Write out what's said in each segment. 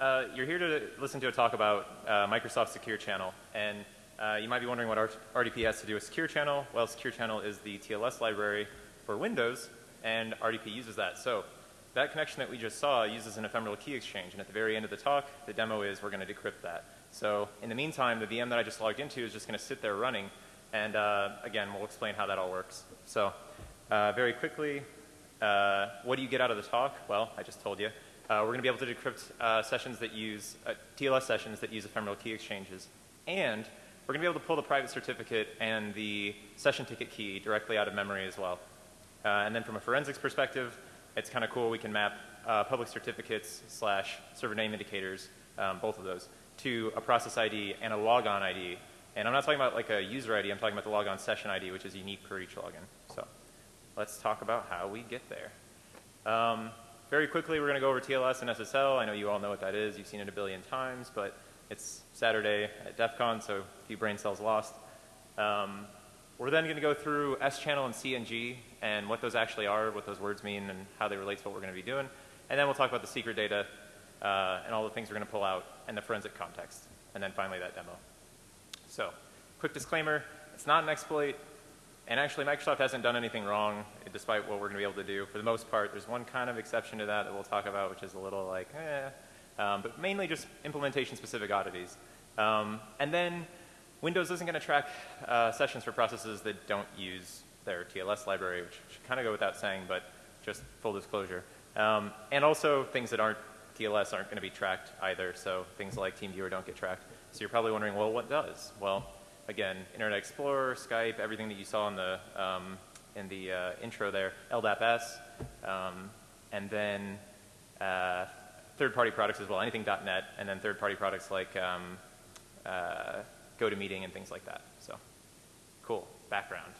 uh, you're here to listen to a talk about uh, Microsoft Secure Channel, and uh, you might be wondering what RDP has to do with Secure Channel. Well, Secure Channel is the TLS library for Windows, and RDP uses that. So that connection that we just saw uses an ephemeral key exchange, and at the very end of the talk, the demo is we're going to decrypt that. So in the meantime, the VM that I just logged into is just going to sit there running, and uh, again, we'll explain how that all works. So uh, very quickly, uh, what do you get out of the talk? Well, I just told you. Uh, we're going to be able to decrypt uh, sessions that use, uh, TLS sessions that use ephemeral key exchanges. And we're going to be able to pull the private certificate and the session ticket key directly out of memory as well. and then from a forensics perspective, it's kind of cool. We can map public certificates slash server name indicators, um, both of those, to a process ID and a logon ID. And I'm not talking about like a user ID, I'm talking about the logon session ID, which is unique per each login. So let's talk about how we get there. Um, very quickly, we're going to go over TLS and SSL. I know you all know what that is. You've seen it a billion times, but it's Saturday at DEF CON, so a few brain cells lost. Um, we're then going to go through S-channel and CNG and what those actually are, what those words mean, and how they relate to what we're going to be doing. And then we'll talk about the secret data uh, and all the things we're going to pull out and the forensic context. And then finally that demo. So, quick disclaimer, it's not an exploit. And actually, Microsoft hasn't done anything wrong, despite what we're going to be able to do. For the most part, there's one kind of exception to that that we'll talk about, which is a little like, eh, um, but mainly just implementation-specific oddities. Um, and then Windows isn't going to track uh, sessions for processes that don't use their TLS library, which should kind of go without saying, but just full disclosure. Um, and also things that aren't TLS aren't going to be tracked either, so things like TeamViewer don't get tracked. So you're probably wondering, well, what does? Well, again, Internet Explorer, Skype, everything that you saw in the, um, in the uh, intro there, LDAP-S, um, and then uh, third-party products as well, anything .NET, and then third-party products like um, uh, GoToMeeting and things like that. So, cool. Background.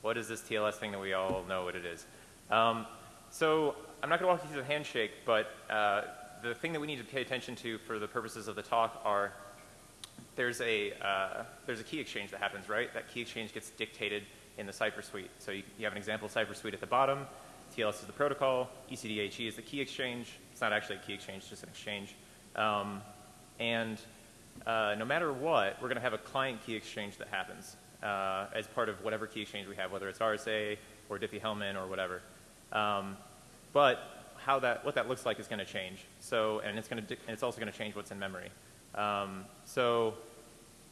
What is this TLS thing that we all know what it is? Um, so, I'm not going to walk you through the handshake, but uh, the thing that we need to pay attention to for the purposes of the talk are there's a, uh, there's a key exchange that happens, right? That key exchange gets dictated in the cipher suite. So you, you have an example cipher suite at the bottom. TLS is the protocol. ECDHE is the key exchange. It's not actually a key exchange, it's just an exchange. Um, and uh, no matter what, we're going to have a client key exchange that happens uh, as part of whatever key exchange we have, whether it's RSA or Diffie-Hellman or whatever. Um, but how that, what that looks like is going to change. So, and it's, going to, and it's also going to change what's in memory. Um, so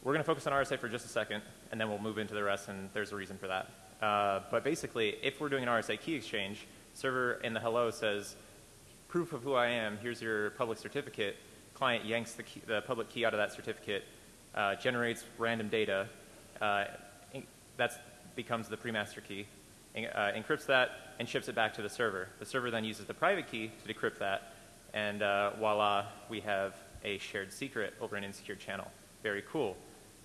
we're going to focus on RSA for just a second, and then we'll move into the rest, and there's a reason for that. Uh, but basically, if we're doing an RSA key exchange, server in the hello says, proof of who I am, here's your public certificate. Client yanks the, key, the public key out of that certificate, uh, generates random data. Uh, that becomes the pre-master key, uh, encrypts that, and ships it back to the server. The server then uses the private key to decrypt that, and uh, voila, we have a shared secret over an insecure channel. Very cool.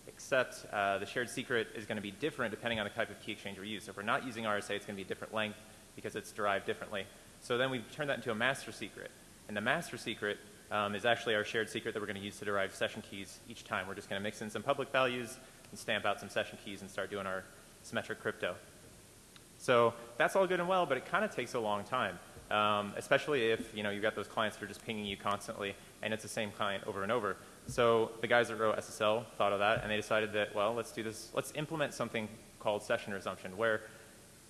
Except uh, the shared secret is going to be different depending on the type of key exchange we use. So if we're not using RSA, it's going to be a different length because it's derived differently. So then we turn that into a master secret. And the master secret um, is actually our shared secret that we're going to use to derive session keys each time. We're just going to mix in some public values and stamp out some session keys and start doing our symmetric crypto. So that's all good and well, but it kind of takes a long time, um, especially if you know you've got those clients that are just pinging you constantly and it's the same client over and over. So the guys that wrote SSL thought of that, and they decided that, well, let's do this, let's implement something called session resumption, where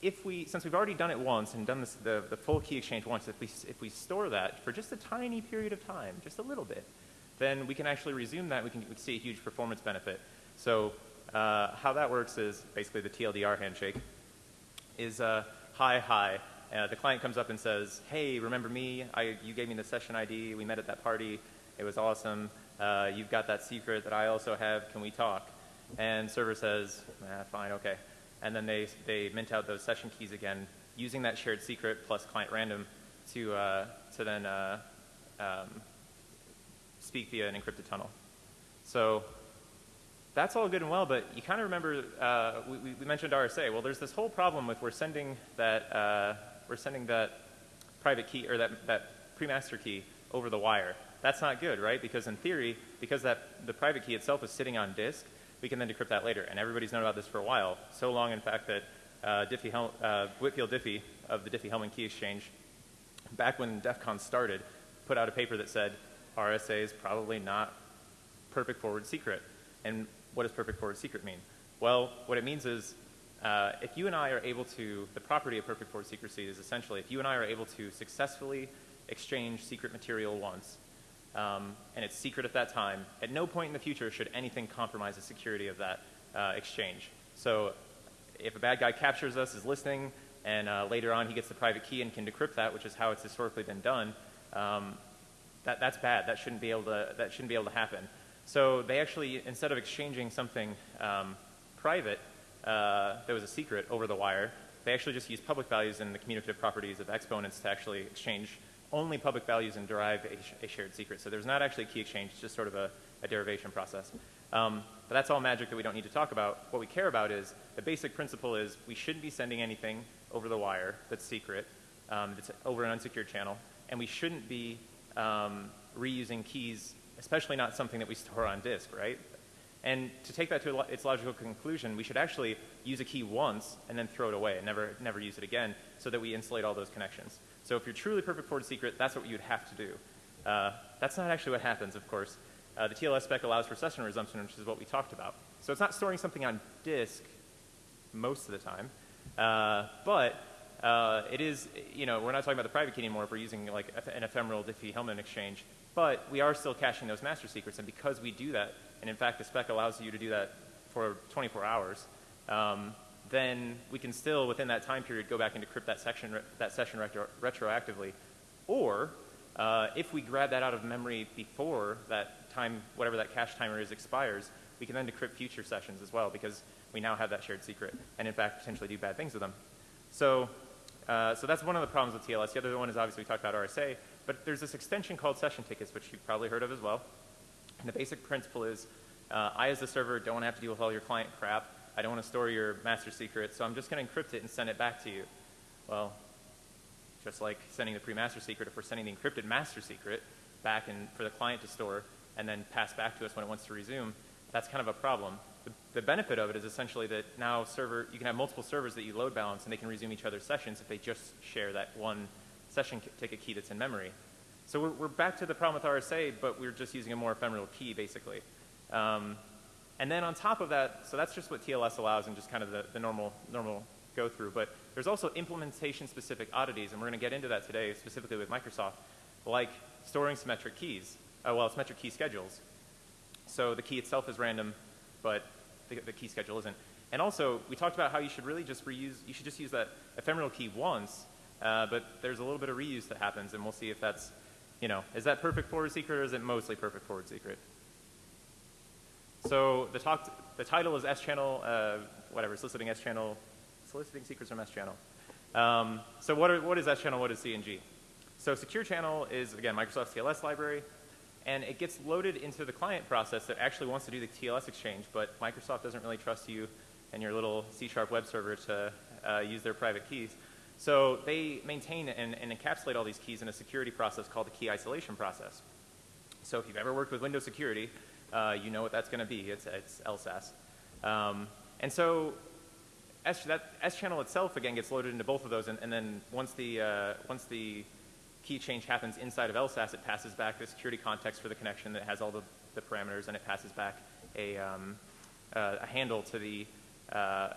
if we, since we've already done it once and done this, the, the full key exchange once, if we, if we store that for just a tiny period of time, just a little bit, then we can actually resume that. We can, we see a huge performance benefit. So uh, how that works is basically the TLDR handshake is uh, hi, hi. Uh, the client comes up and says, hey, remember me? I, you gave me the session ID. We met at that party. It was awesome. Uh, you've got that secret that I also have. Can we talk? And server says, fine, okay. And then they, they mint out those session keys again using that shared secret plus client random to, uh, to then uh, um, speak via an encrypted tunnel. So that's all good and well, but you kind of remember, uh, we, we, mentioned RSA. Well, there's this whole problem with we're sending that, uh, we're sending that private key or that, that pre-master key over the wire. That's not good, right? Because in theory, because that, the private key itself is sitting on disk, we can then decrypt that later. And everybody's known about this for a while. So long, in fact, that uh, Diffie uh, Whitfield Diffie of the Diffie-Hellman key exchange, back when DEF CON started, put out a paper that said, RSA is probably not perfect forward secret. And what does perfect forward secret mean? Well, what it means is uh, if you and I are able to, the property of perfect forward secrecy is essentially if you and I are able to successfully exchange secret material once, um, and it's secret at that time, at no point in the future should anything compromise the security of that uh, exchange. So if a bad guy captures us, is listening, and uh, later on he gets the private key and can decrypt that, which is how it's historically been done, um, that, that's bad. That shouldn't be able to, that shouldn't be able to happen. So they actually, instead of exchanging something um, private uh, that was a secret over the wire, they actually just use public values and the commutative properties of exponents to actually exchange only public values and derive a, sh a shared secret. So there's not actually a key exchange, it's just sort of a, a derivation process. Um, but that's all magic that we don't need to talk about. What we care about is the basic principle is we shouldn't be sending anything over the wire that's secret, um, that's over an unsecured channel, and we shouldn't be um, reusing keys especially not something that we store on disk, right? And to take that to its logical conclusion, we should actually use a key once and then throw it away and never, never use it again so that we insulate all those connections. So if you're truly perfect forward secret, that's what you'd have to do. Uh, that's not actually what happens, of course. Uh, the TLS spec allows for session resumption, which is what we talked about. So it's not storing something on disk most of the time, uh, but uh, it is, you know, we're not talking about the private key anymore if we're using like an ephemeral Diffie-Hellman exchange. But we are still caching those master secrets, and because we do that, and in fact the spec allows you to do that for 24 hours, um, then we can still, within that time period, go back and decrypt that, section, that session retro retroactively. Or uh, if we grab that out of memory before that time, whatever that cache timer is, expires, we can then decrypt future sessions as well because we now have that shared secret and in fact potentially do bad things with them. So, uh, so that's one of the problems with TLS. The other one is obviously we talked about RSA. But there's this extension called session tickets, which you've probably heard of as well. And the basic principle is uh, I, as the server, don't want to have to deal with all your client crap. I don't want to store your master secret, so I'm just going to encrypt it and send it back to you. Well, just like sending the pre-master secret, if we're sending the encrypted master secret back and for the client to store and then pass back to us when it wants to resume, that's kind of a problem. The, benefit of it is essentially that now server, you can have multiple servers that you load balance and they can resume each other's sessions if they just share that one session ticket key that's in memory. So we're, we're, back to the problem with RSA, but we're just using a more ephemeral key, basically. Um, and then on top of that, so that's just what TLS allows and just kind of the, the normal, normal go through. But there's also implementation-specific oddities, and we're going to get into that today, specifically with Microsoft, like storing symmetric keys, uh, well, symmetric key schedules. So the key itself is random, but the, the key schedule isn't. And also, we talked about how you should really just reuse, you should just use that ephemeral key once uh, but there's a little bit of reuse that happens, and we'll see if that's, you know, is that perfect forward secret or is it mostly perfect forward secret? So the talk, the title is S channel, uh, whatever, soliciting S channel, soliciting secrets from S channel. Um, so what, are, what is S channel? What is CNG? So secure channel is again Microsoft's TLS library, and it gets loaded into the client process that actually wants to do the TLS exchange, but Microsoft doesn't really trust you and your little C sharp web server to uh, use their private keys. So they maintain and, and, encapsulate all these keys in a security process called the key isolation process. So if you've ever worked with Windows security, uh, you know what that's going to be. It's, it's LSASS. Um, and so S, that S channel itself again gets loaded into both of those, and, and then once the uh, once the key change happens inside of LSASS, it passes back the security context for the connection that has all the, the parameters, and it passes back a, um, uh, a handle to the uh,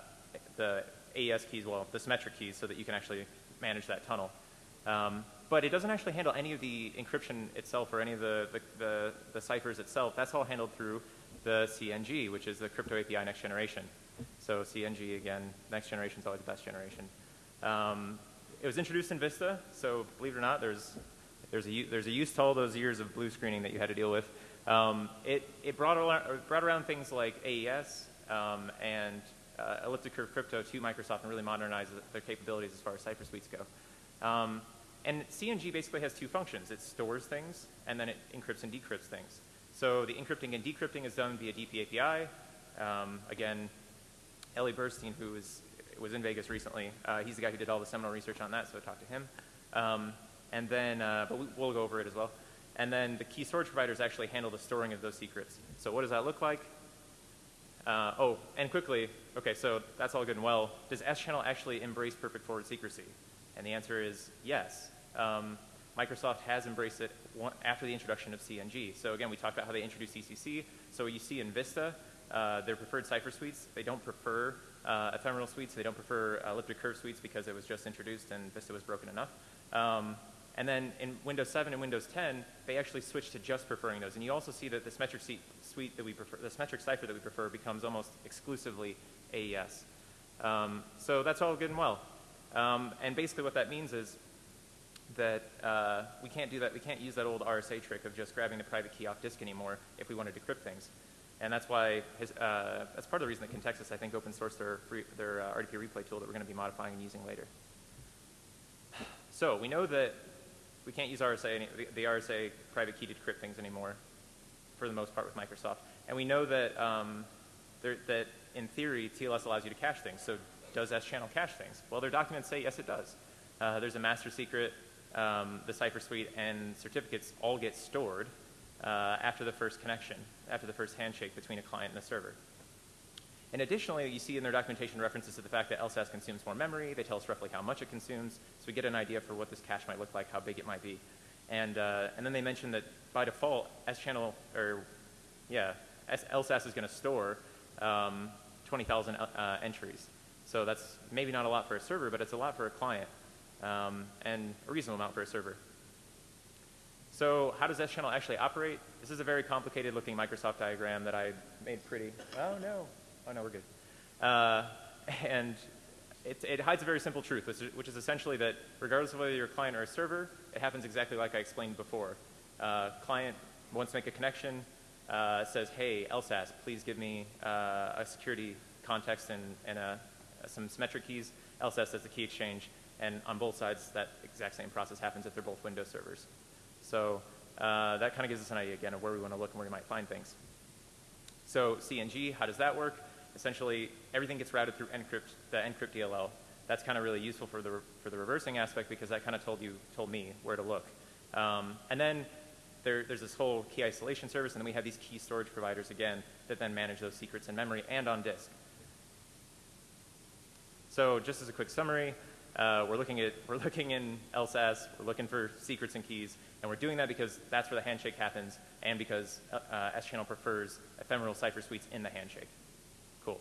the AES keys, well, the symmetric keys, so that you can actually manage that tunnel. Um, but it doesn't actually handle any of the encryption itself or any of the, the, the, the ciphers itself. That's all handled through the CNG, which is the Crypto API next generation. So CNG, again, next generation is always the best generation. Um, it was introduced in Vista, so believe it or not, there's, there's, a, there's a use to all those years of blue screening that you had to deal with. Um, it, it brought, around, brought around things like AES um, and uh, elliptic curve crypto to Microsoft and really modernize their capabilities as far as Cypher suites go. Um, and CNG basically has two functions. It stores things, and then it encrypts and decrypts things. So the encrypting and decrypting is done via DP Um, again, Ellie Burstein, who was, was in Vegas recently, uh, he's the guy who did all the seminal research on that, so I talked to him. Um, and then, uh, but we, we'll go over it as well. And then the key storage providers actually handle the storing of those secrets. So what does that look like? Uh, oh, and quickly, okay, so that's all good and well. Does S-Channel actually embrace perfect forward secrecy? And the answer is yes. Um, Microsoft has embraced it after the introduction of CNG. So again, we talked about how they introduced CCC. So you see in Vista, uh, their preferred cipher suites, they don't prefer uh, ephemeral suites. They don't prefer elliptic curve suites because it was just introduced and Vista was broken enough. Um, and then in Windows 7 and Windows 10, they actually switched to just preferring those. And you also see that the symmetric suite that we prefer, the symmetric cipher that we prefer becomes almost exclusively AES. Um, so that's all good and well. Um, and basically what that means is that uh, we can't do that. We can't use that old RSA trick of just grabbing the private key off disk anymore if we want to decrypt things. And that's why, his, uh, that's part of the reason that Contextus, I think, open sourced their, free, their uh, RDP replay tool that we're going to be modifying and using later. So we know that we can't use RSA, any, the, RSA private key to decrypt things anymore, for the most part with Microsoft. And we know that, um, that in theory, TLS allows you to cache things. So does S-channel cache things? Well, their documents say yes, it does. Uh, there's a master secret, um, the cipher suite, and certificates all get stored uh, after the first connection, after the first handshake between a client and a server. And additionally, you see in their documentation references to the fact that LSASS consumes more memory. They tell us roughly how much it consumes, so we get an idea for what this cache might look like, how big it might be. And, uh, and then they mention that by default, S-channel, or yeah, S LSASS is going to store um, 20,000 uh, entries. So that's maybe not a lot for a server, but it's a lot for a client, um, and a reasonable amount for a server. So how does S-channel actually operate? This is a very complicated looking Microsoft diagram that I made pretty. Oh no, oh no, we're good. Uh, and it, it, hides a very simple truth, which is, which is, essentially that regardless of whether you're a client or a server, it happens exactly like I explained before. Uh, client wants to make a connection, uh, says, hey, LSASS, please give me uh, a security context and, and a, some symmetric keys. LSASS does the key exchange, and on both sides, that exact same process happens if they're both Windows servers. So uh, that kind of gives us an idea, again, of where we want to look and where we might find things. So CNG, how does that work? Essentially, everything gets routed through encrypt, the encrypt DLL. That's kind of really useful for the, for the reversing aspect because that kind of told you, told me where to look. Um, and then there, there's this whole key isolation service, and then we have these key storage providers again that then manage those secrets in memory and on disk. So just as a quick summary, uh, we're looking at we're looking in LSASS, we're looking for secrets and keys, and we're doing that because that's where the handshake happens, and because uh, S-channel prefers ephemeral cipher suites in the handshake. Cool.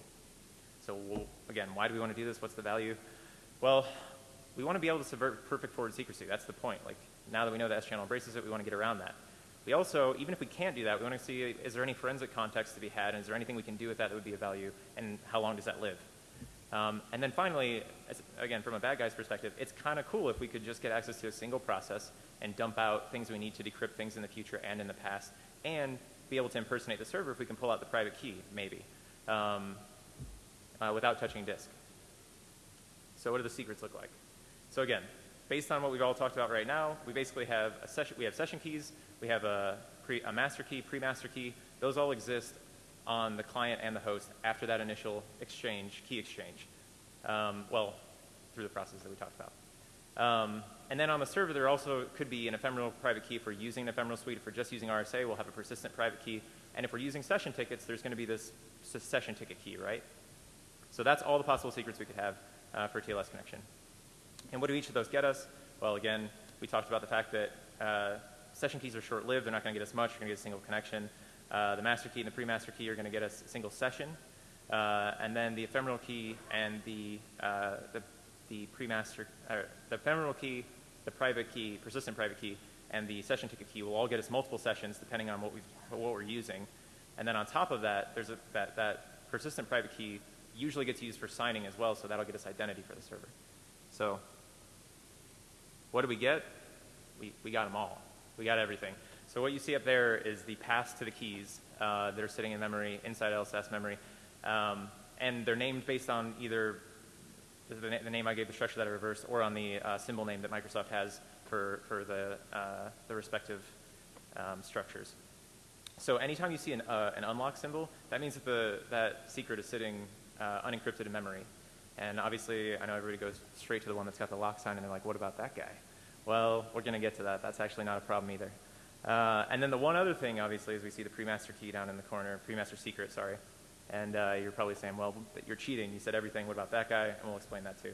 So we'll, again, why do we want to do this? What's the value? Well, we want to be able to subvert perfect forward secrecy. That's the point. Like now that we know that S-channel embraces it, we want to get around that. We also, even if we can't do that, we want to see is there any forensic context to be had, and is there anything we can do with that that would be of value, and how long does that live? Um, and then finally, as, again, from a bad guy's perspective, it's kind of cool if we could just get access to a single process and dump out things we need to decrypt things in the future and in the past, and be able to impersonate the server if we can pull out the private key, maybe, um, uh, without touching disk. So what do the secrets look like? So again, based on what we've all talked about right now, we basically have a session, we have session keys, we have a, pre, a master key, pre-master key. Those all exist on the client and the host after that initial exchange, key exchange. Um, well, through the process that we talked about. Um, and then on the server, there also could be an ephemeral private key for using an ephemeral suite. If we're just using RSA, we'll have a persistent private key. And if we're using session tickets, there's going to be this session ticket key, right? So that's all the possible secrets we could have uh, for TLS connection. And what do each of those get us? Well, again, we talked about the fact that uh, session keys are short-lived. They're not going to get us much. You're going to get a single connection. Uh, the master key and the pre-master key are going to get us a single session. Uh, and then the ephemeral key and the, uh, the, the pre-master, the ephemeral key, the private key, persistent private key, and the session ticket key will all get us multiple sessions depending on what, we what we're using. And then on top of that, there's a, that, that persistent private key usually gets used for signing as well, so that'll get us identity for the server. So what do we get? We, we got them all. We got everything. So what you see up there is the paths to the keys uh, that are sitting in memory, inside LSASS memory. Um, and they're named based on either the, the, name I gave the structure that I reversed or on the uh, symbol name that Microsoft has for, for the, uh, the respective um, structures. So anytime you see an, uh, an, unlock symbol, that means that the, that secret is sitting uh, unencrypted in memory. And obviously, I know everybody goes straight to the one that's got the lock sign, and they're like, what about that guy? Well, we're going to get to that. That's actually not a problem either. Uh, and then the one other thing, obviously, is we see the pre-master key down in the corner, pre-master secret, sorry. And uh, you're probably saying, well, you're cheating. You said everything. What about that guy? And we'll explain that too.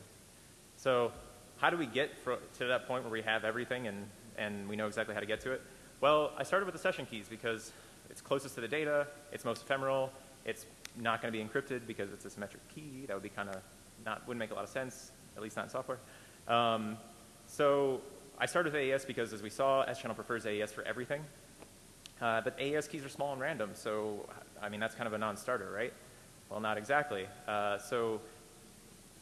So how do we get to that point where we have everything and, and we know exactly how to get to it? Well, I started with the session keys because it's closest to the data, it's most ephemeral, it's not going to be encrypted because it's a symmetric key. That would be kind of not, wouldn't make a lot of sense, at least not in software. Um, so I started with AES because, as we saw, S-channel prefers AES for everything. Uh, but AES keys are small and random, so I mean that's kind of a non-starter, right? Well, not exactly. Uh, so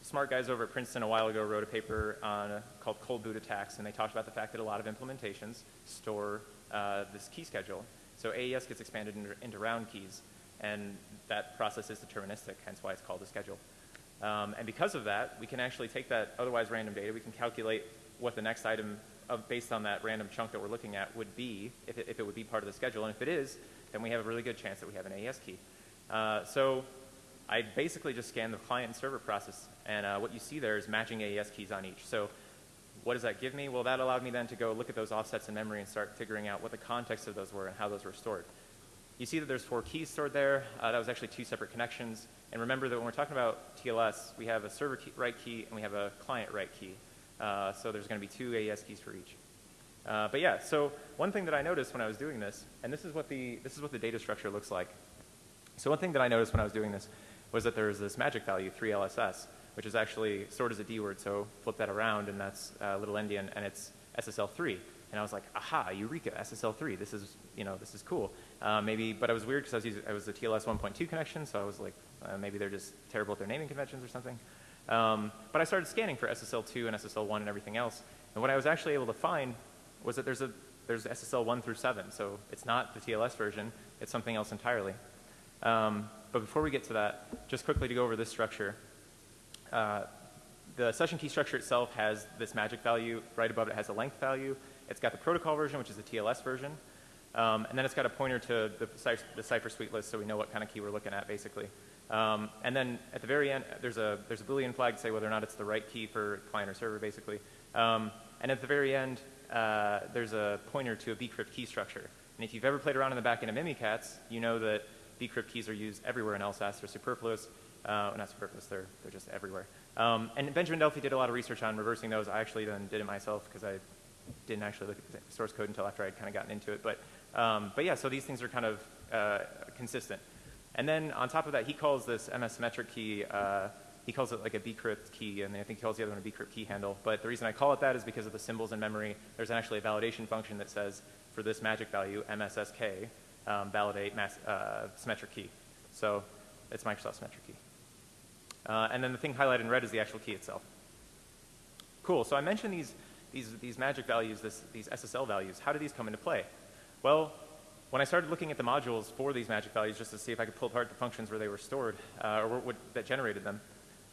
smart guys over at Princeton a while ago wrote a paper on, called cold boot attacks, and they talked about the fact that a lot of implementations store uh, this key schedule. So AES gets expanded into, into, round keys, and that process is deterministic, hence why it's called a schedule. Um, and because of that, we can actually take that otherwise random data, we can calculate what the next item of, based on that random chunk that we're looking at would be, if it, if it would be part of the schedule. And if it is, then we have a really good chance that we have an AES key. Uh, so I basically just scan the client and server process, and uh, what you see there is matching AES keys on each. So what does that give me? Well, that allowed me then to go look at those offsets in memory and start figuring out what the context of those were and how those were stored. You see that there's four keys stored there. Uh, that was actually two separate connections. And remember that when we're talking about TLS, we have a server key, write key and we have a client write key. Uh, so there's going to be two AES keys for each. Uh, but yeah, so one thing that I noticed when I was doing this, and this is what the this is what the data structure looks like. So one thing that I noticed when I was doing this was that there's this magic value, 3LSS, which is actually stored as a D word. So flip that around, and that's a little endian, and it's SSL3. And I was like, aha, Eureka, SSL3. This is, you know, this is cool. Uh, maybe, but I was weird because I was using, I was a TLS 1.2 connection, so I was like, uh, maybe they're just terrible at their naming conventions or something. Um, but I started scanning for SSL2 and SSL1 and everything else. And what I was actually able to find was that there's a there's SSL 1 through 7. So it's not the TLS version. It's something else entirely. Um, but before we get to that, just quickly to go over this structure. Uh, the session key structure itself has this magic value. Right above it has a length value. It's got the protocol version, which is the TLS version. Um, and then it's got a pointer to the, the cipher suite list so we know what kind of key we're looking at, basically. Um, and then at the very end, there's a, there's a Boolean flag to say whether or not it's the right key for client or server, basically. Um, and at the very end, uh, there's a pointer to a bcrypt key structure. And if you've ever played around in the back end of Mimikatz, you know that bcrypt keys are used everywhere in LSASS. They're superfluous. Uh, not superfluous, they're, they're just everywhere. Um, and Benjamin Delphi did a lot of research on reversing those. I actually then did it myself because I didn't actually look at the source code until after I'd kind of gotten into it. But, um, but yeah, so these things are kind of uh, consistent. And then on top of that, he calls this MS symmetric key, uh, he calls it like a bcrypt key, and I think he calls the other one a bcrypt key handle. But the reason I call it that is because of the symbols in memory. There's actually a validation function that says for this magic value, MSSK, um, validate mass, uh, symmetric key. So it's Microsoft symmetric key. Uh, and then the thing highlighted in red is the actual key itself. Cool, so I mentioned these, these, these magic values, this, these SSL values. How do these come into play? Well, when I started looking at the modules for these magic values just to see if I could pull apart the functions where they were stored uh, or what, that generated them,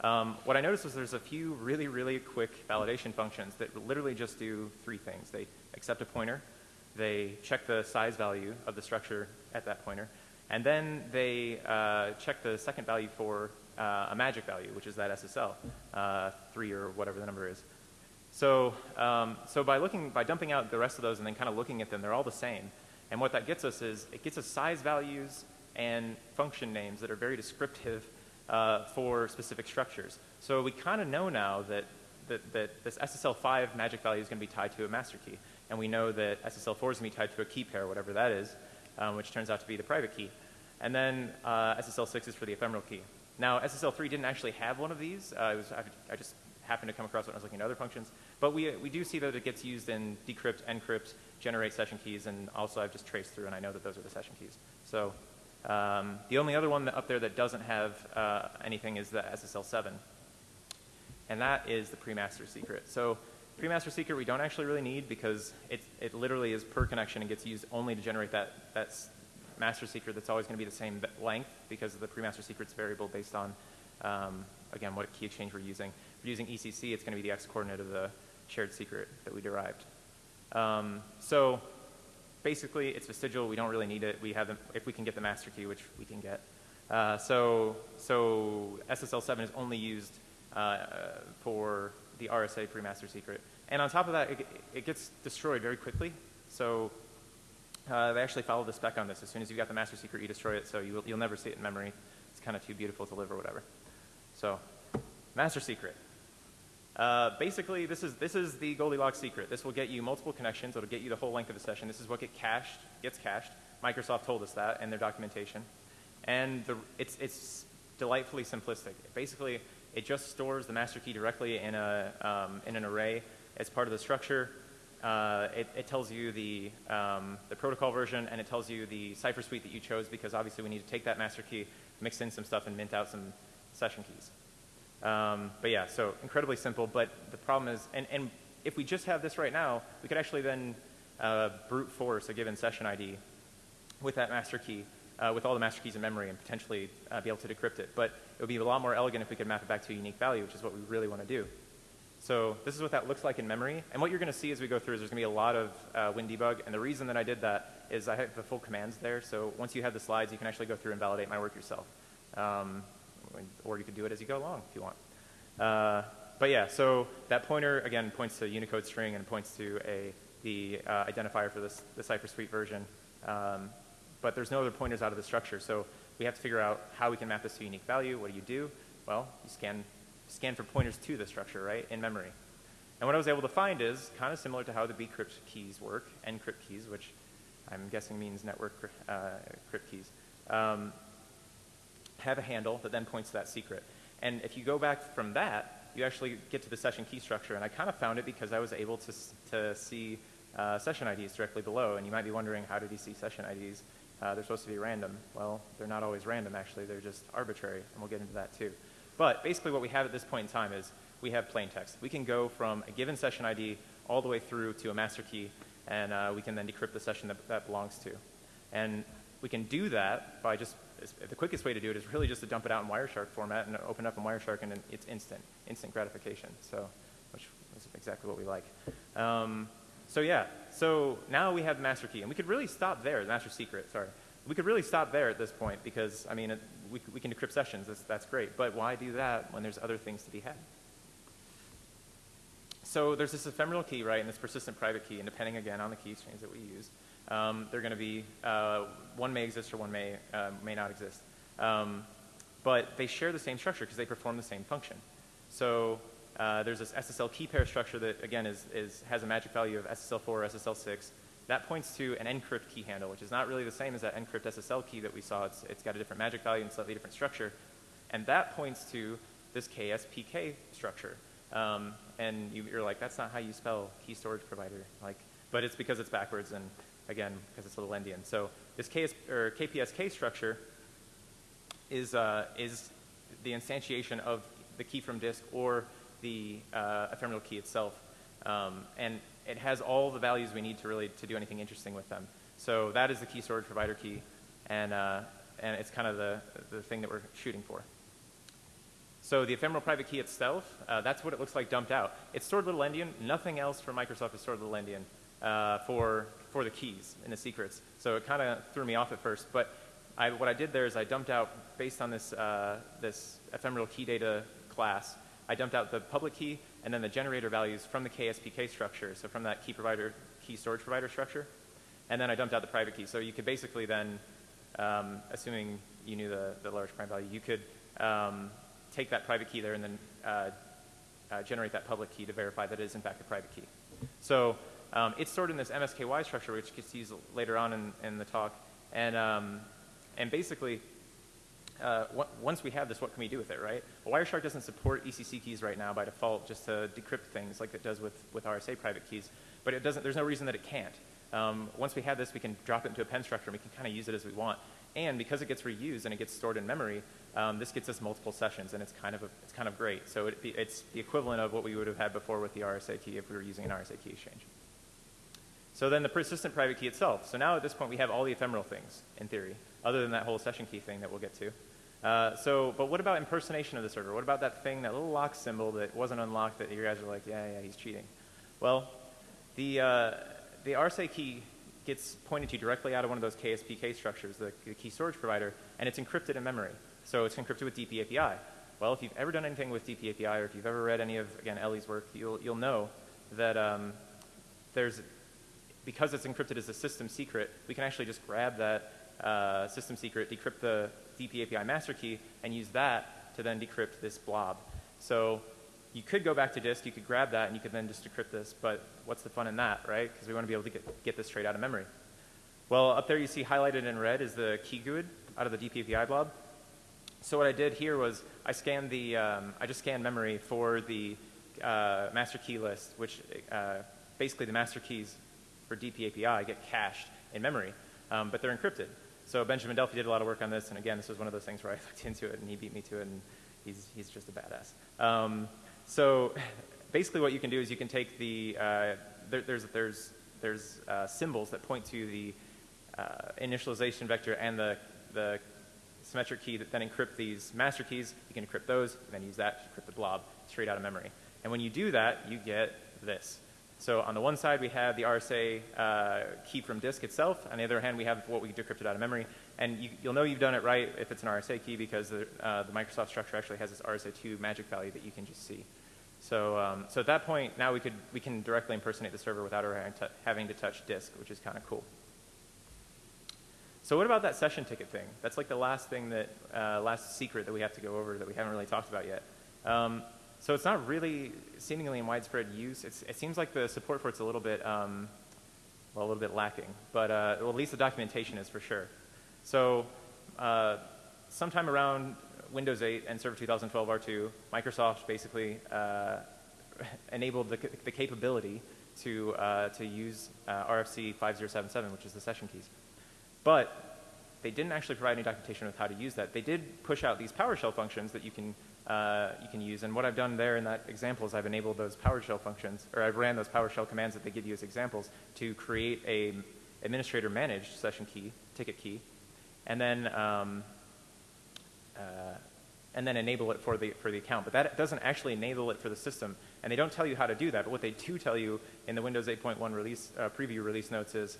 um, what I noticed was there's a few really, really quick validation functions that literally just do three things. They accept a pointer, they check the size value of the structure at that pointer, and then they uh, check the second value for uh, a magic value, which is that SSL, uh, 3 or whatever the number is. So, um, so by looking, by dumping out the rest of those and then kind of looking at them, they're all the same. And what that gets us is it gets us size values and function names that are very descriptive uh, for specific structures. So we kind of know now that, that, that this SSL5 magic value is going to be tied to a master key. And we know that SSL4 is going to be tied to a key pair, whatever that is, um, which turns out to be the private key. And then uh, SSL6 is for the ephemeral key. Now, SSL3 didn't actually have one of these. Uh, was, I, I, just happened to come across it when I was looking at other functions. But we, we do see that it gets used in decrypt, encrypt, generate session keys, and also I've just traced through and I know that those are the session keys. So um, the only other one up there that doesn't have uh, anything is the SSL7. And that is the pre-master secret. So pre-master secret we don't actually really need because it, it literally is per connection and gets used only to generate that, that master secret that's always going to be the same length because the pre-master secret's variable based on, um, again, what key exchange we're using. If we're using ECC, it's going to be the x coordinate of the shared secret that we derived. Um, so basically, it's vestigial. We don't really need it. We have, the, if we can get the master key, which we can get. Uh, so, so SSL7 is only used uh, for the RSA pre-master secret. And on top of that, it, it gets destroyed very quickly. So uh, they actually follow the spec on this. As soon as you've got the master secret, you destroy it, so you will, you'll never see it in memory. It's kind of too beautiful to live or whatever. So, master secret. Uh, basically, this is, this is the Goldilocks secret. This will get you multiple connections. It'll get you the whole length of a session. This is what get cached, gets cached. Microsoft told us that in their documentation. And the, it's, it's delightfully simplistic. Basically, it just stores the master key directly in, a, um, in an array as part of the structure. Uh, it, it, tells you the, um, the protocol version and it tells you the cipher suite that you chose because obviously we need to take that master key, mix in some stuff, and mint out some session keys. Um, but yeah, so incredibly simple, but the problem is, and, and if we just have this right now, we could actually then uh, brute force a given session ID with that master key, uh, with all the master keys in memory and potentially uh, be able to decrypt it. But it would be a lot more elegant if we could map it back to a unique value, which is what we really want to do. So this is what that looks like in memory. And what you're going to see as we go through is there's going to be a lot of uh, WinDebug. And the reason that I did that is I have the full commands there. So once you have the slides, you can actually go through and validate my work yourself. Um, or you could do it as you go along if you want. Uh, but yeah, so that pointer, again, points to a Unicode string and points to a, the uh, identifier for this, the Cypher Suite version. Um, but there's no other pointers out of the structure. So we have to figure out how we can map this to a unique value. What do you do? Well, you scan, scan for pointers to the structure, right, in memory. And what I was able to find is kind of similar to how the bcrypt keys work, encrypt keys, which I'm guessing means network uh, crypt keys. Um, have a handle that then points to that secret. And if you go back from that, you actually get to the session key structure. And I kind of found it because I was able to, to see uh, session IDs directly below. And you might be wondering, how did he see session IDs? Uh, they're supposed to be random. Well, they're not always random, actually. They're just arbitrary, and we'll get into that too. But basically what we have at this point in time is we have plain text. We can go from a given session ID all the way through to a master key, and uh, we can then decrypt the session that that belongs to. And we can do that by just the quickest way to do it is really just to dump it out in Wireshark format and open up in Wireshark and it's instant, instant gratification. So, which is exactly what we like. Um, so yeah, so now we have the master key and we could really stop there, the master secret, sorry. We could really stop there at this point because, I mean, it, we, we can decrypt sessions, that's, that's great. But why do that when there's other things to be had? So there's this ephemeral key, right, and this persistent private key, and depending again on the key strings that we use, um, they're going to be, uh, one may exist or one may, uh, may not exist. Um, but they share the same structure because they perform the same function. So uh, there's this SSL key pair structure that, again, is, is, has a magic value of SSL4 or SSL6. That points to an encrypt key handle, which is not really the same as that encrypt SSL key that we saw. It's, it's got a different magic value and slightly different structure. And that points to this KSPK structure. Um, and you, are like, that's not how you spell key storage provider. Like, but it's because it's backwards and again, because it's little endian. So this KS, or KPSK structure is, uh, is the instantiation of the key from disk or the uh, ephemeral key itself. Um, and it has all the values we need to really to do anything interesting with them. So that is the key storage provider key, and, uh, and it's kind of the, the thing that we're shooting for. So the ephemeral private key itself, uh, that's what it looks like dumped out. It's stored little endian. Nothing else for Microsoft is stored little endian uh, for for the keys and the secrets. So it kind of threw me off at first. But I, what I did there is I dumped out, based on this, uh, this ephemeral key data class, I dumped out the public key and then the generator values from the KSPK structure, so from that key provider, key storage provider structure. And then I dumped out the private key. So you could basically then, um, assuming you knew the, the large prime value, you could um, take that private key there and then uh, uh, generate that public key to verify that it is in fact a private key. So um, it's stored in this MSKY structure, which gets used later on in, in the talk. And, um, and basically, uh, once we have this, what can we do with it, right? Well, Wireshark doesn't support ECC keys right now by default just to decrypt things like it does with, with RSA private keys. But it doesn't, there's no reason that it can't. Um, once we have this, we can drop it into a pen structure and we can kind of use it as we want. And because it gets reused and it gets stored in memory, um, this gets us multiple sessions and it's kind of, a, it's kind of great. So it, it's the equivalent of what we would have had before with the RSA key if we were using an RSA key exchange. So then the persistent private key itself. So now at this point we have all the ephemeral things, in theory, other than that whole session key thing that we'll get to. Uh, so, but what about impersonation of the server? What about that thing, that little lock symbol that wasn't unlocked that you guys are like, yeah, yeah, he's cheating? Well, the, uh, the RSA key gets pointed to directly out of one of those KSPK structures, the, the key storage provider, and it's encrypted in memory. So it's encrypted with DPAPI. Well, if you've ever done anything with DPAPI or if you've ever read any of, again, Ellie's work, you'll, you'll know that um, there's because it's encrypted as a system secret, we can actually just grab that uh, system secret, decrypt the DP API master key, and use that to then decrypt this blob. So you could go back to disk, you could grab that, and you could then just decrypt this, but what's the fun in that, right? Because we want to be able to get, get this straight out of memory. Well, up there you see highlighted in red is the key GUID out of the DPAPI blob. So what I did here was I scanned the, um, I just scanned memory for the uh, master key list, which uh, basically the master keys for DPAPI get cached in memory, um, but they're encrypted. So Benjamin Delphi did a lot of work on this, and again, this was one of those things where I looked into it and he beat me to it, and he's, he's just a badass. Um, so basically what you can do is you can take the, uh, there, there's, there's, there's uh, symbols that point to the uh, initialization vector and the, the symmetric key that then encrypt these master keys. You can encrypt those and then use that to encrypt the blob straight out of memory. And when you do that, you get this. So on the one side, we have the RSA uh, key from disk itself. On the other hand, we have what we decrypted out of memory. And you, will know you've done it right if it's an RSA key because the, uh, the, Microsoft structure actually has this RSA2 magic value that you can just see. So, um, so at that point, now we, could, we can directly impersonate the server without having to touch disk, which is kind of cool. So what about that session ticket thing? That's like the last thing that, uh, last secret that we have to go over that we haven't really talked about yet. Um, so it's not really seemingly in widespread use. It's, it seems like the support for it's a little bit, um, well, a little bit lacking. But uh, well, at least the documentation is for sure. So uh, sometime around Windows 8 and Server 2012 R2, Microsoft basically uh, enabled the, the, capability to, uh, to use uh, RFC 5077, which is the session keys. But they didn't actually provide any documentation with how to use that. They did push out these PowerShell functions that you can, uh, you can use. And what I've done there in that example is I've enabled those PowerShell functions, or I've ran those PowerShell commands that they give you as examples to create a administrator managed session key, ticket key, and then, um, uh, and then enable it for the, for the account. But that doesn't actually enable it for the system. And they don't tell you how to do that. But what they do tell you in the Windows 8.1 release, uh, preview release notes is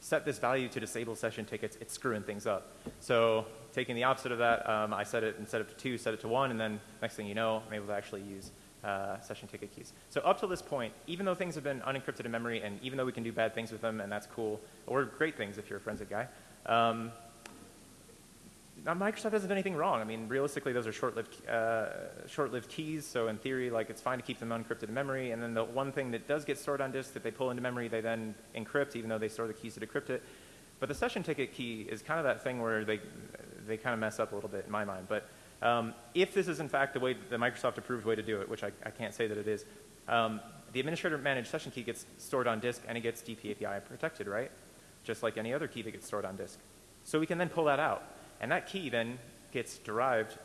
set this value to disable session tickets, it's screwing things up. So taking the opposite of that, um, I set it instead of to two, set it to one, and then next thing you know, I'm able to actually use uh, session ticket keys. So up to this point, even though things have been unencrypted in memory, and even though we can do bad things with them, and that's cool, or great things if you're a forensic guy, um, Microsoft hasn't done anything wrong. I mean, realistically, those are short-lived, uh, short-lived keys, so in theory, like, it's fine to keep them unencrypted in memory, and then the one thing that does get stored on disk that they pull into memory, they then encrypt, even though they store the keys to decrypt it. But the session ticket key is kind of that thing where they, they kind of mess up a little bit in my mind. But um, if this is in fact the way, the Microsoft approved way to do it, which I, I can't say that it is, um, the administrator managed session key gets stored on disk and it gets DPAPI protected, right? Just like any other key that gets stored on disk. So we can then pull that out. And that key then gets derived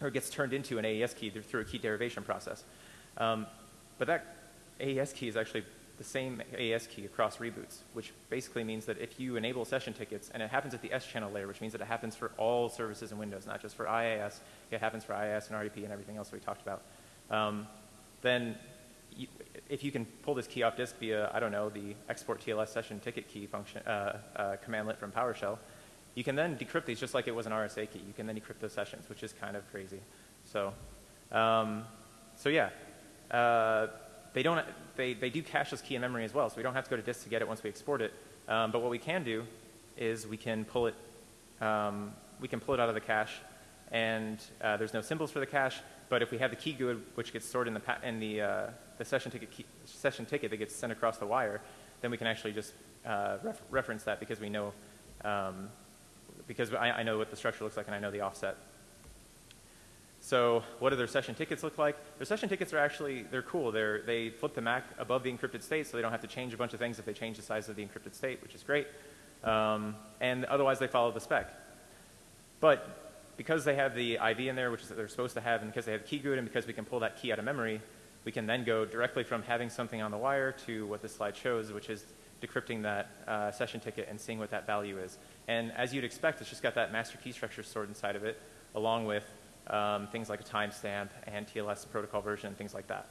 or gets turned into an AES key through a key derivation process. Um, but that AES key is actually the same AES key across reboots, which basically means that if you enable session tickets, and it happens at the S channel layer, which means that it happens for all services in Windows, not just for IIS, it happens for IIS and RDP and everything else we talked about, um, then you, if you can pull this key off disk via, I don't know, the export TLS session ticket key function, uh, uh, commandlet from PowerShell, you can then decrypt these just like it was an RSA key. You can then decrypt those sessions, which is kind of crazy. So, um, so yeah, uh, they don't. They they do cache this key in memory as well, so we don't have to go to disk to get it once we export it. Um, but what we can do is we can pull it. Um, we can pull it out of the cache, and uh, there's no symbols for the cache. But if we have the key GUID, which gets stored in the in the uh, the session ticket key, session ticket that gets sent across the wire, then we can actually just uh, ref reference that because we know um, because I, I, know what the structure looks like and I know the offset. So what do their session tickets look like? Their session tickets are actually, they're cool. They're, they flip the MAC above the encrypted state so they don't have to change a bunch of things if they change the size of the encrypted state, which is great. Um, and otherwise they follow the spec. But because they have the IV in there, which is that they're supposed to have, and because they have key GUID, and because we can pull that key out of memory, we can then go directly from having something on the wire to what this slide shows, which is decrypting that uh, session ticket and seeing what that value is. And as you'd expect, it's just got that master key structure stored inside of it, along with um, things like a timestamp and TLS protocol version and things like that.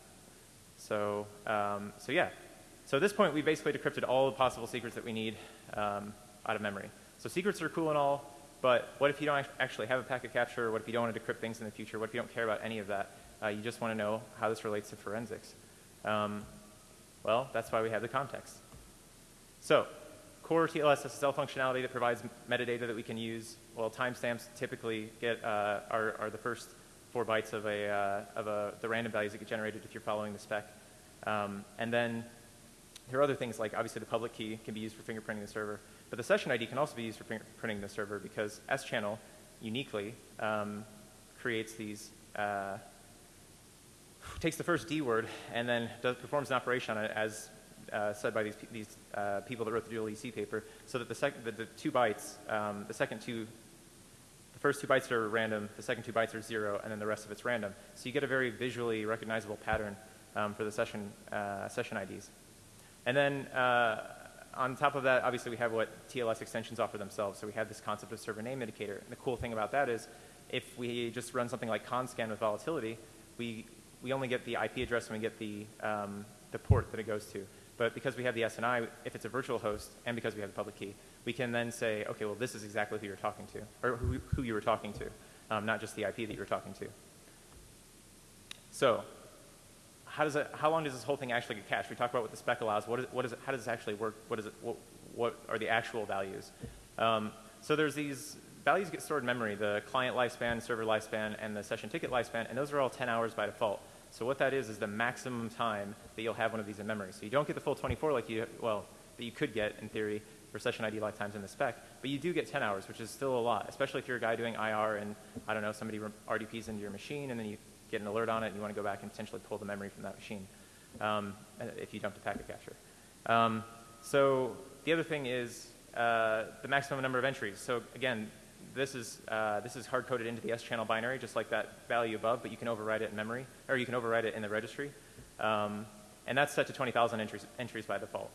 So, um, so yeah. So at this point, we basically decrypted all the possible secrets that we need um, out of memory. So secrets are cool and all, but what if you don't actually have a packet capture? What if you don't want to decrypt things in the future? What if you don't care about any of that? Uh, you just want to know how this relates to forensics. Um, well, that's why we have the context. So core TLS SSL functionality that provides metadata that we can use. Well, timestamps typically get uh, are, are the first four bytes of, a, uh, of a, the random values that get generated if you're following the spec. Um, and then there are other things like obviously the public key can be used for fingerprinting the server, but the session ID can also be used for fingerprinting the server because S-channel uniquely um, creates these, uh, takes the first D word and then does, performs an operation on it as uh, said by these, these uh, people that wrote the dual EC paper, so that the, sec the, the two bytes, um, the second two, the first two bytes are random, the second two bytes are zero, and then the rest of it's random. So you get a very visually recognizable pattern um, for the session, uh, session IDs. And then uh, on top of that, obviously we have what TLS extensions offer themselves. So we have this concept of server name indicator. And the cool thing about that is if we just run something like connscan with volatility, we, we only get the IP address and we get the, um, the port that it goes to. But because we have the SNI, if it's a virtual host, and because we have the public key, we can then say, okay, well, this is exactly who you're talking to, or who, who you were talking to, um, not just the IP that you were talking to. So how, does it, how long does this whole thing actually get cached? We talked about what the spec allows. What is, what is it, how does this actually work? What, is it, what, what are the actual values? Um, so there's these values get stored in memory, the client lifespan, server lifespan, and the session ticket lifespan, and those are all 10 hours by default. So what that is is the maximum time that you'll have one of these in memory. So you don't get the full 24 like you, well, that you could get in theory for session ID lifetimes in the spec, but you do get 10 hours, which is still a lot, especially if you're a guy doing IR and, I don't know, somebody RDPs into your machine and then you get an alert on it and you want to go back and potentially pull the memory from that machine um, if you dump the packet capture. Um, so the other thing is uh, the maximum number of entries. So again, this is, uh, this is hard-coded into the Schannel binary, just like that value above, but you can overwrite it in memory, or you can overwrite it in the registry. Um, and that's set to 20,000 entries, entries by default.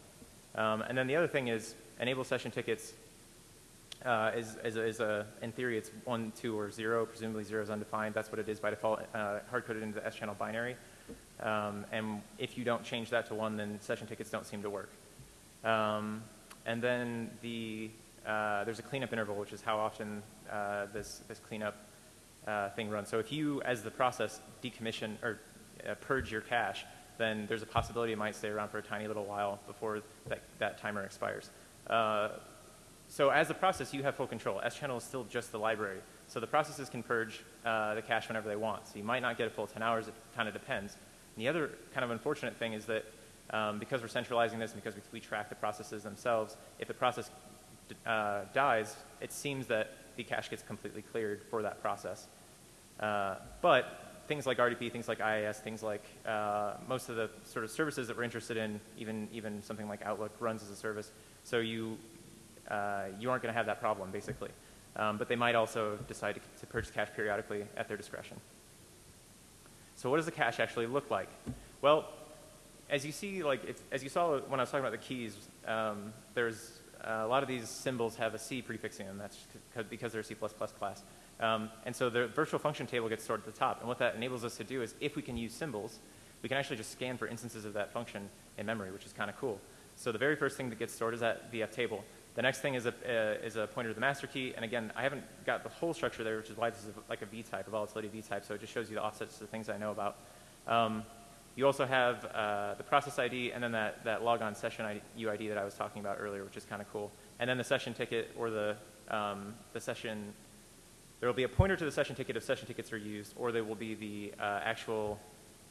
Um, and then the other thing is enable session tickets uh, is, is, a, is, a, in theory, it's one, two, or zero. Presumably zero is undefined. That's what it is by default, uh, hard-coded into the Schannel binary. Um, and if you don't change that to one, then session tickets don't seem to work. Um, and then the, uh, there's a cleanup interval, which is how often uh, this, this cleanup uh, thing runs. So if you, as the process, decommission or uh, purge your cache, then there's a possibility it might stay around for a tiny little while before that, that timer expires. So as a process, you have full control. Schannel is still just the library. So the processes can purge uh, the cache whenever they want. So you might not get a full 10 hours. It kind of depends. And the other kind of unfortunate thing is that um, because we're centralizing this and because we, we, track the processes themselves, if the process uh, dies, it seems that the cache gets completely cleared for that process. Uh, but things like RDP, things like IIS, things like uh, most of the sort of services that we're interested in, even, even something like Outlook runs as a service. So you, uh, you aren't going to have that problem, basically. Um, but they might also decide to, to purchase cache periodically at their discretion. So what does the cache actually look like? Well, as you see, like as you saw when I was talking about the keys, um, there's a lot of these symbols have a C prefix in them. That's because they're a C++ class. Um, and so the virtual function table gets stored at the top. And what that enables us to do is if we can use symbols, we can actually just scan for instances of that function in memory, which is kind of cool. So the very first thing that gets stored is that VF table. The next thing is a, uh, is a pointer to the master key. And again, I haven't got the whole structure there, which is why this is a, like a V-type, a volatility V-type. So it just shows you the offsets to the things I know about. Um, you also have uh, the process ID and then that, that logon session ID, UID that I was talking about earlier, which is kind of cool. And then the session ticket or the, um, the session, there will be a pointer to the session ticket if session tickets are used, or there will be the uh, actual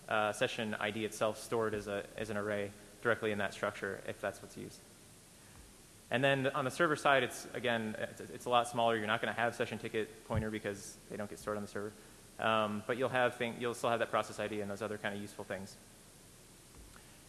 uh, session ID itself stored as, a, as an array directly in that structure if that's what's used. And then on the server side, it's again, it's, it's a lot smaller. You're not going to have session ticket pointer because they don't get stored on the server. Um, but you'll have thing, you'll still have that process ID and those other kind of useful things.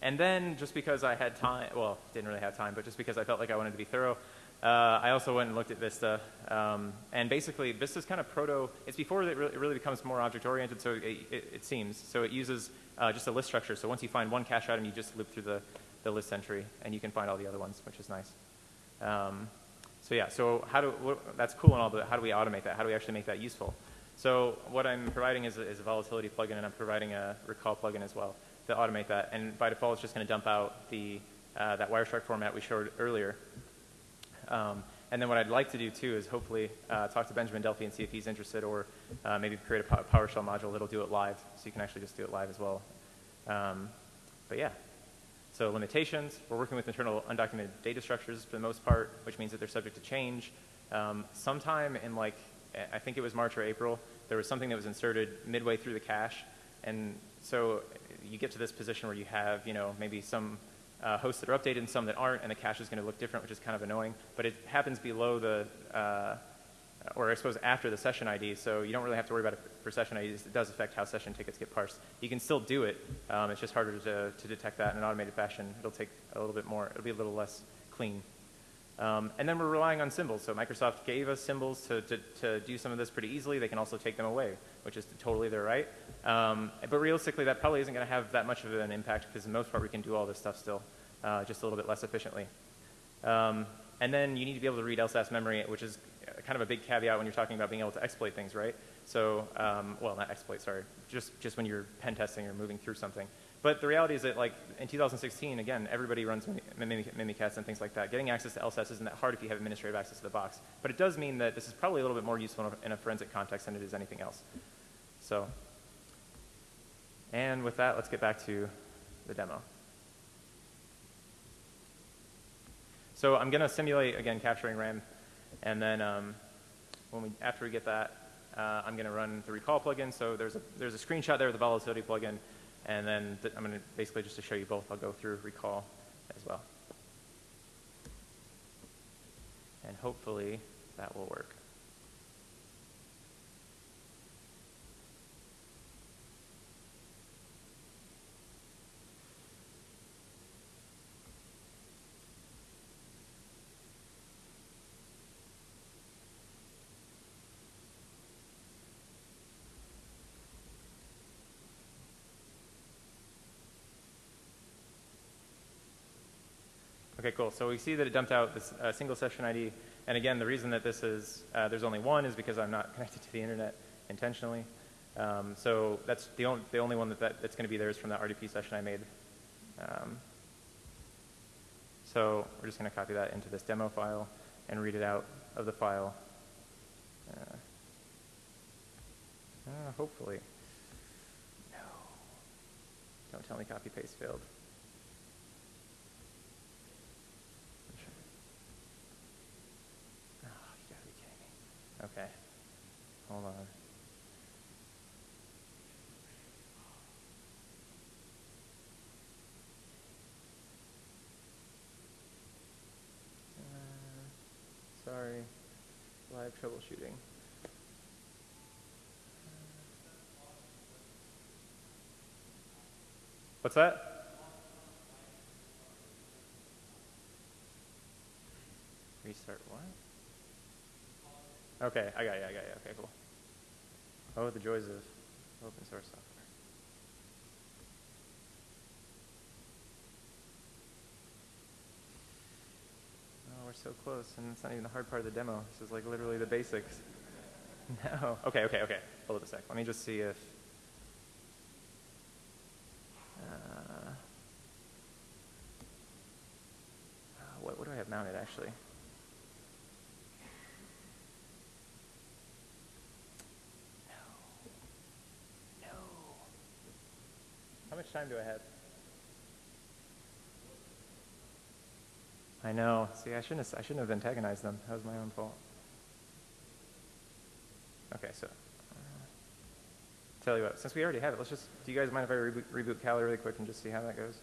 And then just because I had time, well, didn't really have time, but just because I felt like I wanted to be thorough, uh, I also went and looked at Vista. Um, and basically, Vista's kind of proto, it's before it really, it really becomes more object-oriented, so it, it, it, seems. So it uses uh, just a list structure. So once you find one cache item, you just loop through the, the list entry, and you can find all the other ones, which is nice. Um, so yeah, so how do, what, that's cool and all, but how do we automate that? How do we actually make that useful? So what I'm providing is a, is a volatility plugin, and I'm providing a Rekall plugin as well to automate that. And by default, it's just going to dump out the, uh, that Wireshark format we showed earlier. Um, and then what I'd like to do too is hopefully uh, talk to Benjamin Delpy and see if he's interested, or uh, maybe create a PowerShell module that'll do it live, so you can actually just do it live as well. Um, but yeah. So limitations, we're working with internal undocumented data structures for the most part, which means that they're subject to change. Um, sometime in like, I think it was March or April, there was something that was inserted midway through the cache, and so you get to this position where you have, you know, maybe some uh, hosts that are updated and some that aren't, and the cache is going to look different, which is kind of annoying. But it happens below the, uh, or I suppose after the session ID, so you don't really have to worry about it for session IDs. It does affect how session tickets get parsed. You can still do it. Um, it's just harder to, to detect that in an automated fashion. It'll take a little bit more. It'll be a little less clean. Um, and then we're relying on symbols. So Microsoft gave us symbols to, to, to, do some of this pretty easily. They can also take them away, which is totally their right. Um, but realistically, that probably isn't going to have that much of an impact because, in most part, we can do all this stuff still, uh, just a little bit less efficiently. Um, and then you need to be able to read LSASS memory, which is kind of a big caveat when you're talking about being able to exploit things, right? So, um, well, not exploit, sorry, just, just when you're pen testing or moving through something. But the reality is that, like, in 2016, again, everybody runs Mimikatz and things like that. Getting access to LSASS isn't that hard if you have administrative access to the box. But it does mean that this is probably a little bit more useful in a forensic context than it is anything else. So, and with that, let's get back to the demo. So I'm going to simulate, again, capturing RAM. And then um, when we, after we get that, uh, I'm going to run the Rekall plugin. So there's a, there's a screenshot there of the volatility plugin. And then th I'm going to basically just to show you both, I'll go through Rekall as well. And hopefully that will work. Okay, cool. So we see that it dumped out this uh, single session ID. And again, the reason that this is, uh, there's only one is because I'm not connected to the internet intentionally. Um, so that's the, on, the only one that, that that's going to be there is from that RDP session I made. Um, so we're just going to copy that into this demo file and read it out of the file. Uh, uh hopefully. No. Don't tell me copy paste failed. Okay. Hold on. Uh, sorry. Live troubleshooting. What's that? Restart what? Okay, I got you, I got you. Okay, cool. Oh, the joys of open source software. Oh, we're so close, and it's not even the hard part of the demo. This is like literally the basics. No. Okay, okay, okay. Hold up a sec. Let me just see if. Uh, what, what do I have mounted actually? Time do I have? I know. See, I shouldn't have, I shouldn't have antagonized them. That was my own fault. Okay, so uh, tell you what. Since we already have it, let's just. Do you guys mind if I reboot, reboot Kali really quick and just see how that goes?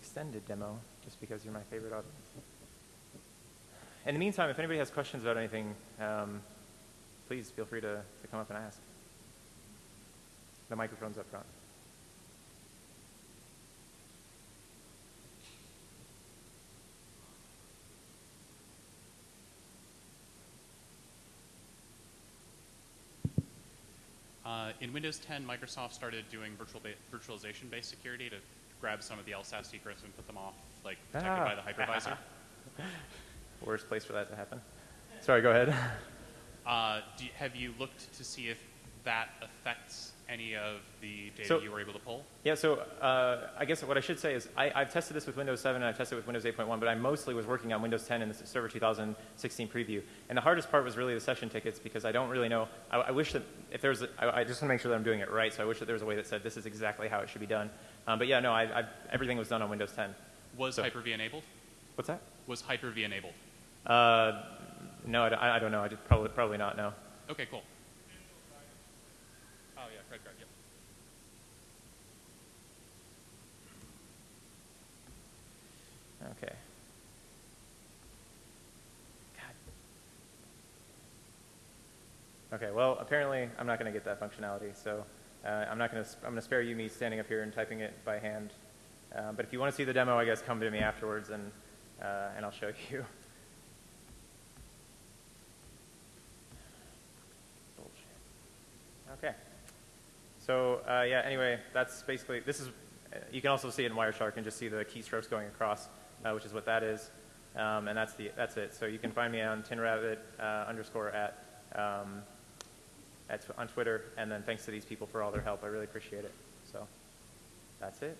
Extended demo just because you're my favorite audience. In the meantime, if anybody has questions about anything, um, please feel free to, to come up and ask. The microphone's up front. Uh, in Windows 10, Microsoft started doing virtual ba virtualization-based security to grab some of the LSAT secrets and put them off, like protected ah. by the hypervisor. Worst place for that to happen. Sorry, go ahead. Uh, you, have you looked to see if that affects any of the data So- you were able to pull? Yeah, so uh, I guess what I should say is I, I've tested this with Windows 7 and I've tested it with Windows 8.1, but I mostly was working on Windows 10 in the Server 2016 preview. And the hardest part was really the session tickets because I don't really know. I, I wish that if there's, a, I, I just want to make sure that I'm doing it right, so I wish that there was a way that said this is exactly how it should be done. Um, but yeah, no, I, I, everything was done on Windows 10. Was So- Hyper-V enabled? What's that? Was Hyper-V enabled? Uh, no, I, I don't know. I just probably, probably not, no. Okay, cool. Oh yeah, credit card. Yep. Okay. God. Okay, well, apparently I'm not going to get that functionality, so uh, I'm not going to. I'm going to spare you me standing up here and typing it by hand. Uh, but if you want to see the demo, I guess come to me afterwards, and uh, and I'll show you. Okay. So uh, yeah. Anyway, that's basically this is. Uh, you can also see it in Wireshark and just see the keystrokes going across, which is what that is, um, and that's the that's it. So you can find me on tinrabbit uh, underscore at um, at on Twitter, and then thanks to these people for all their help. I really appreciate it. So that's it.